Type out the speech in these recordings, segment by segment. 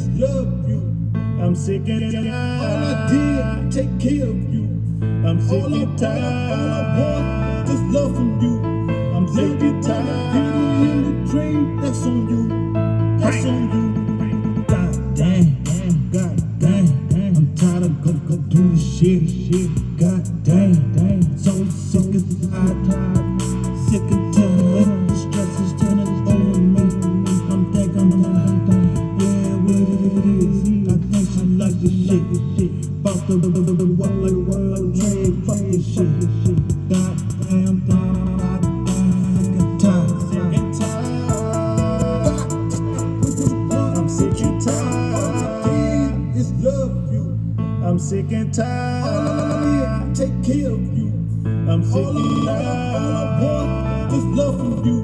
is love you. I'm sick and tired. All I did, take care of you. I'm sick and tired. All I want is love from you. I'm sick and tired. Penny in the train, that's on you. That's on you. God damn, God damn. I'm tired of go go do the shit, shit. God a world trade. Fuck this shit. Sick and tired. Sick and tired. I'm sick and tired. All I did is love you. I'm sick and tired. All I take care of you. I'm sick and tired. All I want is love from you.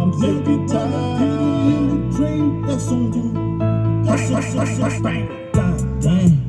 I'm sick and tired. Train, that's on you. That's on you. God damn.